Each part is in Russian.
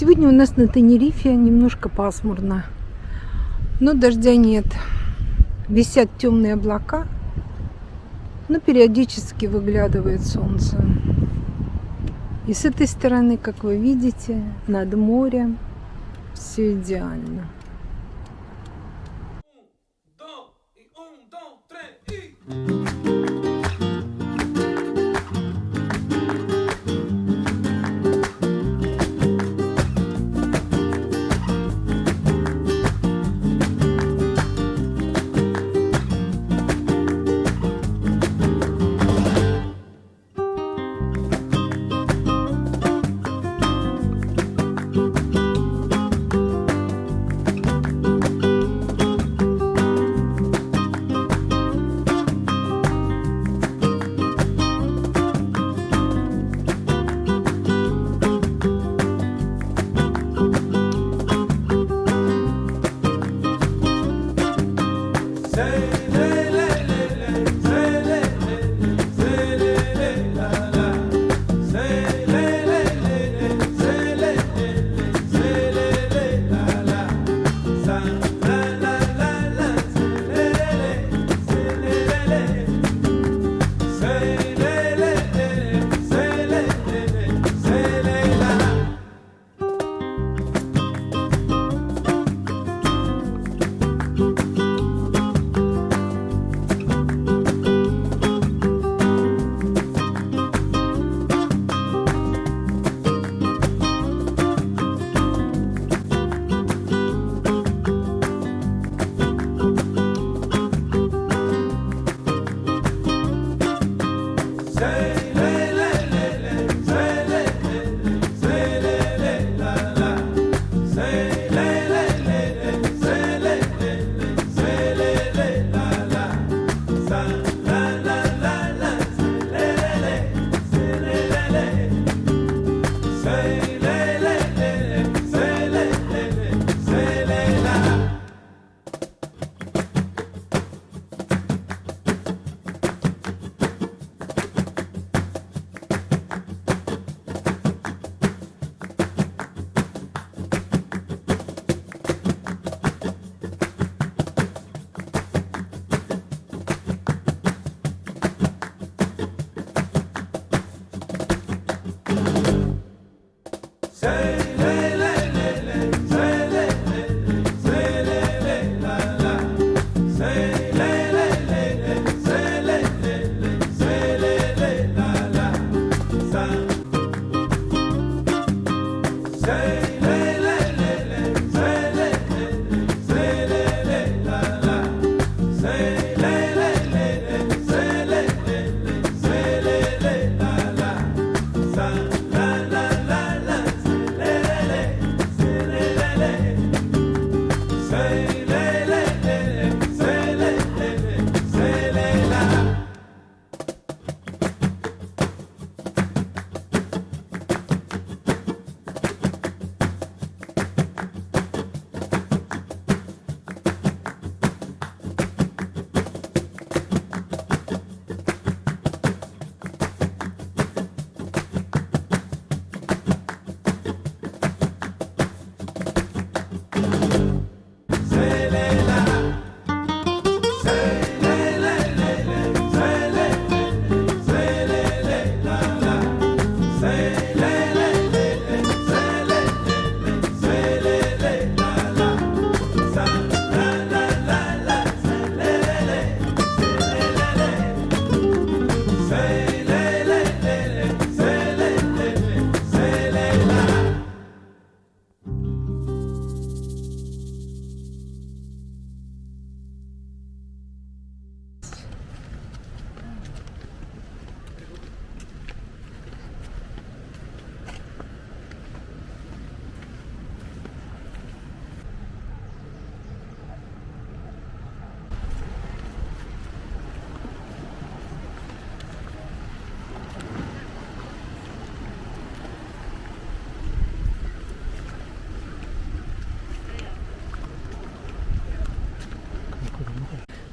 Сегодня у нас на Тенерифе немножко пасмурно, но дождя нет. Висят темные облака, но периодически выглядывает солнце. И с этой стороны, как вы видите, над морем все идеально.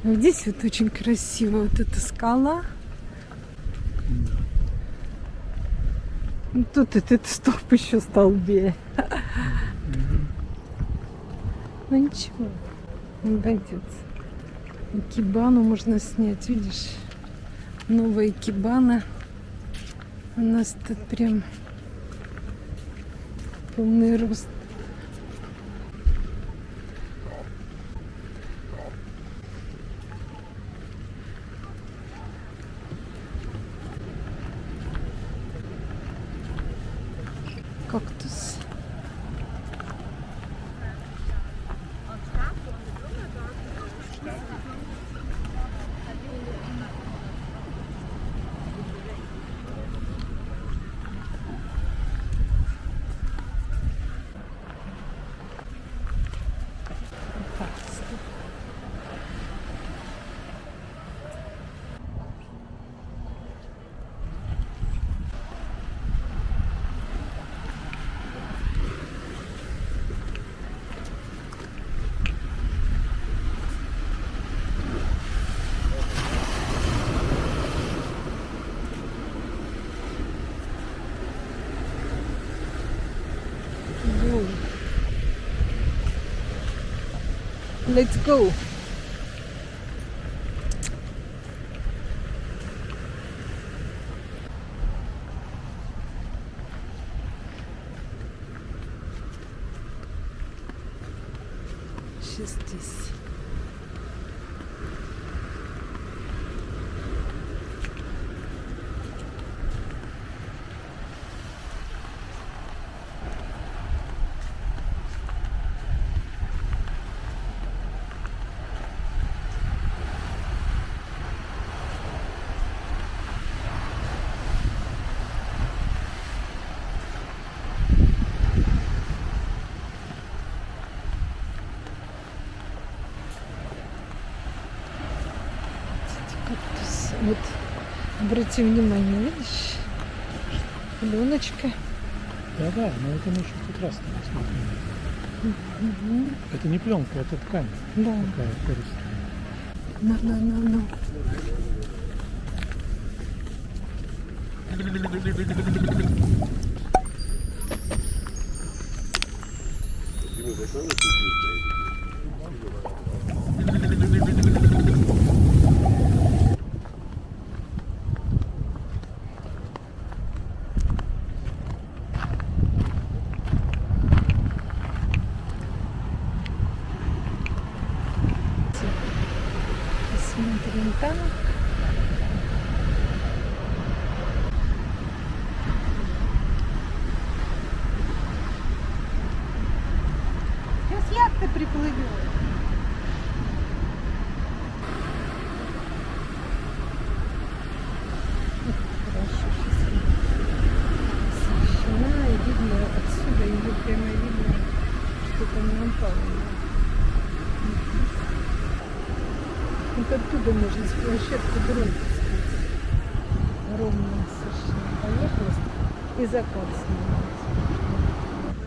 Вот здесь вот очень красиво вот эта скала. Ну, Тут этот столб еще столбее. Ну ничего, обойдется. Кибану можно снять, видишь? Новая кибана. У нас тут прям полный рост. let's go. Justice. Кактус. Вот, обрати внимание, видишь? Пленочка. Да, да, но это мы еще тут раз смотрели. Мгм. Это не пленка, это ткань Да. такая пористая. На, на, на, на. Посмотрим там. Сейчас яхта приплывет. Хорошо, сейчас освещена и видно отсюда, ее прямо видно, что там напало. Вот оттуда можно с площадки дорог Ровно совершенно поверхность и закат снимать.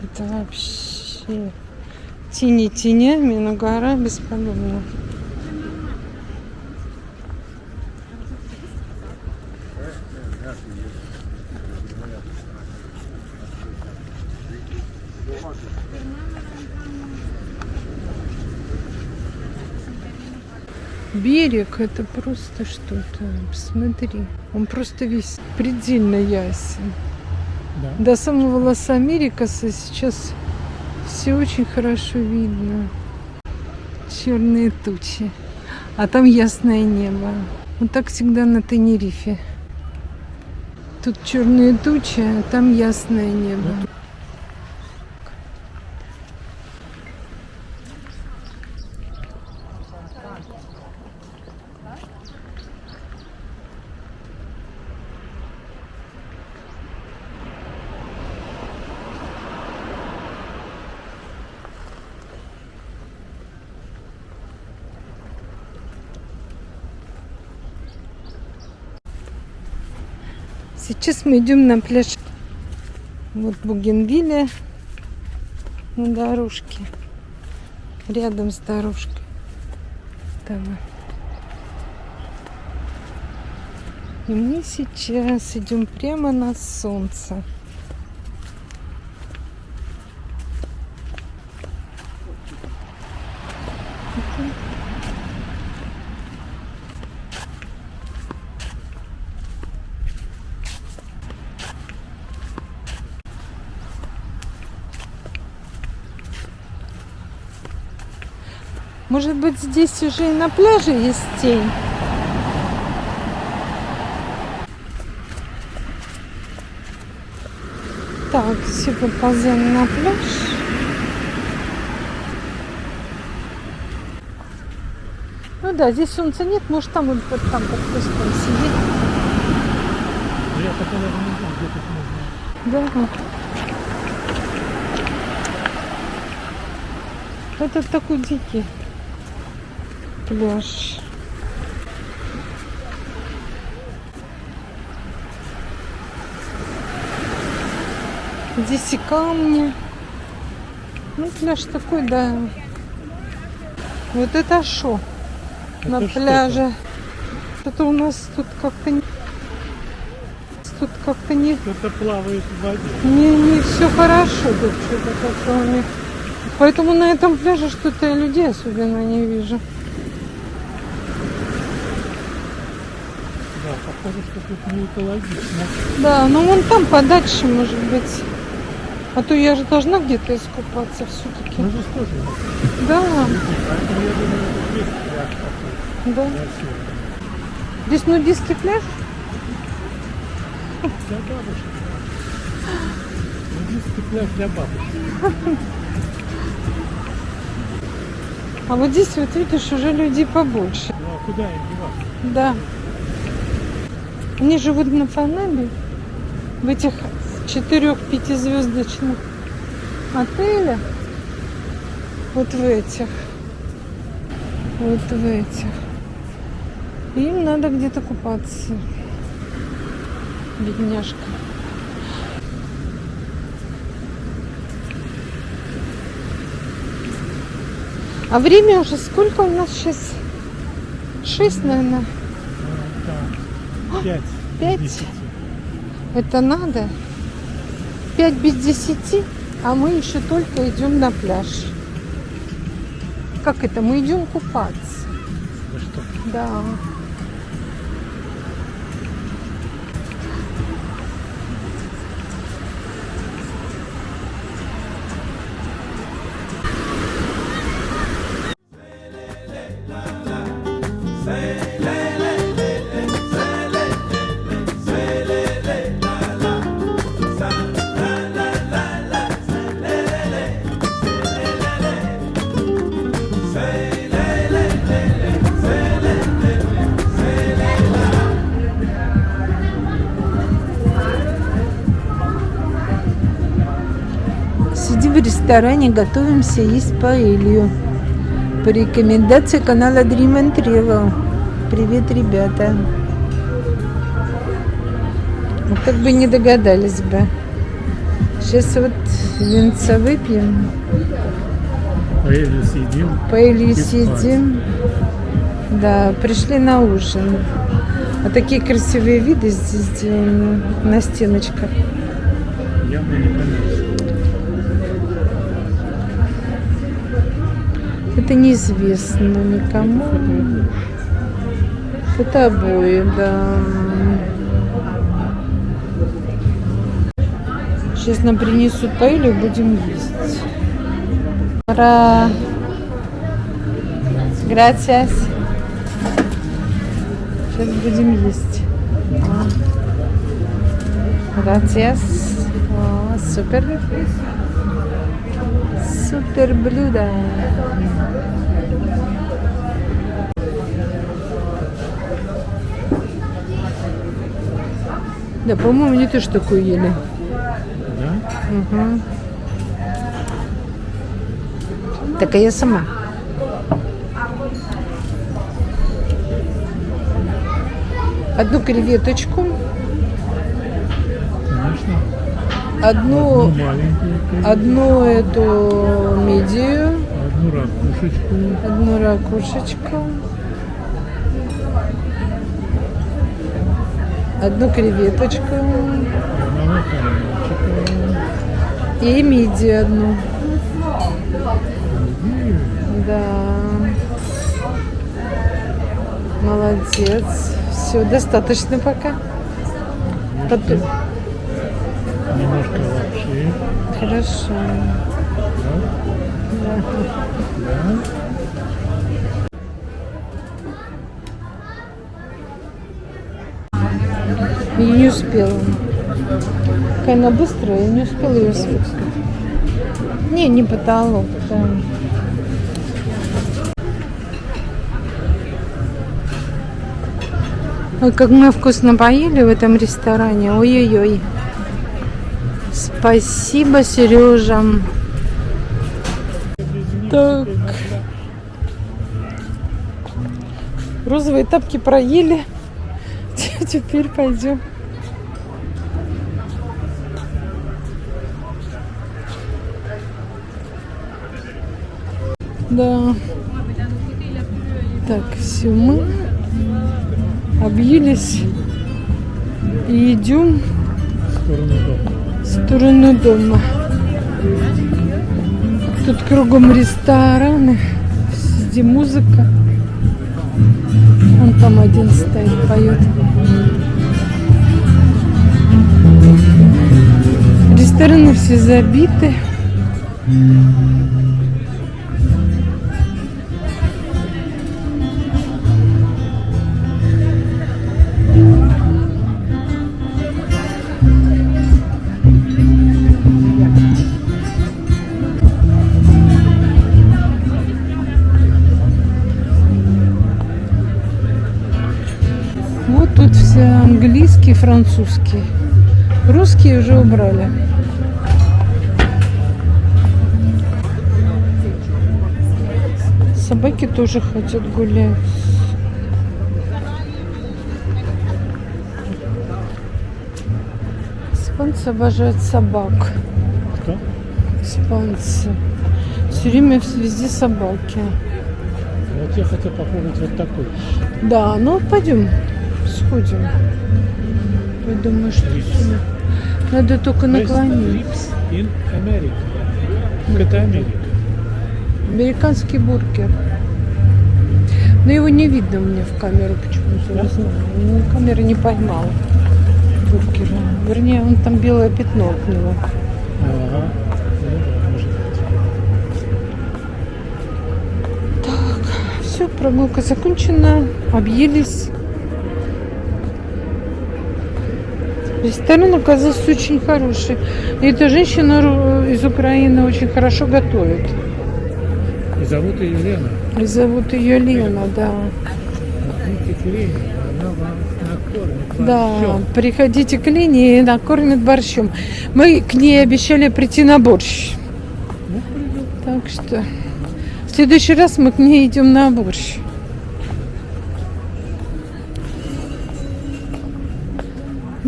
Это вообще тени тенями, но гора бесподобна. Берег это просто что-то. Посмотри. Он просто весь предельно ясен. Да. До самого Лос-Америкаса сейчас все очень хорошо видно. Черные тучи. А там ясное небо. Вот так всегда на Тенерифе. Тут черные тучи, а там ясное небо. Сейчас мы идем на пляж. Вот Бугенвилля на дорожке. Рядом с дорожкой. Там. И мы сейчас идем прямо на солнце. Может быть, здесь уже и на пляже есть тень? Так, все поползем на пляж. Ну да, здесь солнца нет, может там вот, вот там под кустом сидеть. Ну, Я такого не знаю, где тут можно. Да. Это такой дикий пляж. Здесь и камни. Ну, пляж такой, да. Вот это шо на Это что пляже. Что-то у нас тут как-то не... Тут как-то не... Кто-то плавает в воде. Не, не все хорошо тут что-то как-то у них. Поэтому на этом пляже что-то я людей особенно не вижу. Да, похоже, что тут не экологично. Да, ну вон там подальше, может быть. А то я же должна где-то искупаться все-таки. Мы здесь тоже. Да, Поэтому я думаю, тут есть пляж такой. да. красивый. Здесь нудистский пляж? Для бабушек. Нудистский пляж для бабушек. А вот здесь вот видишь, уже людей побольше. Ну а куда им деваться? Да. Они живут на Панаме, в этих четырех-пятизвездочных отелях. Вот в этих. Вот в этих. Им надо где-то купаться. Бедняжка. А время уже сколько у нас сейчас? Шесть, наверное. Пять. пять? Это надо. Пять без десяти, а мы еще только идем на пляж. Как это? Мы идем купаться. Да ресторане, готовимся есть паэлью. По рекомендации канала Dream and Travel. Привет, ребята. Ну, как бы не догадались бы. Сейчас вот винца выпьем, Паэлью съедим. паэлью съедим. Да, пришли на ужин. А такие красивые виды здесь сделаны на стеночках. Явно не коммерческий. Это неизвестно никому. Это обои, да. Сейчас нам принесут паэлью, будем есть. Ура! Gracias. Сейчас будем есть. Gracias. О, супер. Супер блюдо. Да, по-моему, они тоже такую ели. Да? Угу. Так а я сама. Одну креветочку, Конечно. одну, Одну одну эту мидию, одну ракушечку, одну ракушечку, одну креветочку и мидию одну. Да. Молодец. Все, достаточно пока. Потом. Немножко лапши. Хорошо. Да? Да. И не успела. Какая она быстрая, я не успела ее сфоткать. Не, не потолок, да. Ой, как мы вкусно поели в этом ресторане. Ой-ой-ой. Спасибо, Сережа. Так. Розовые тапки проели. Теперь пойдем. Да. Так, все мы объелись и идем В сторону дома. Тут кругом рестораны, везде музыка. Вон там один стоит, поет. Рестораны все забиты. Английский, французский. Русские уже убрали. Собаки тоже хотят гулять. Испанцы обожают собак. Кто? Испанцы. Все время везде собаки. Вот я хотел попробовать вот такой. Да, ну пойдем, сходим. Я думаю, что сюда. Надо только наклонить. Это Америка. Американский бургер. Но его не видно мне в камеру почему-то. Не знаю. Ну, камера не поймала бургера. Вернее, он там белое пятно от него. Ага. Ну быть. Все, прогулка закончена. Объелись. Ресторан оказался очень хороший. И эта женщина из Украины очень хорошо готовит. И зовут ее Лена. И зовут ее Лена, да. Идите к Лене, она вам накормит Да, приходите к Лене и накормят борщом. Мы к ней обещали прийти на борщ. Ну. Так что в следующий раз мы к ней идем на борщ.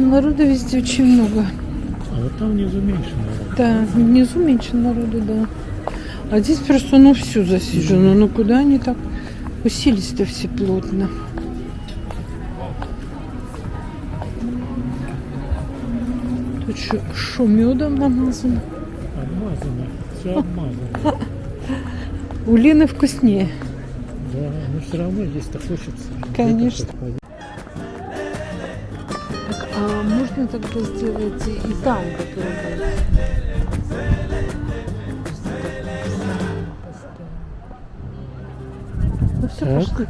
Но народу везде очень много. А вот там внизу меньше, наверное. Да, внизу меньше народу, да. А здесь просто ну все засижено. Ну куда они так уселись-то все плотно? Тут что, шо, медом намазано? Обмазано. Все обмазано. У Лены вкуснее. Да, но все равно есть-то хочется. Конечно. Можно тогда сделать и там попробовать? Ну все, пошли.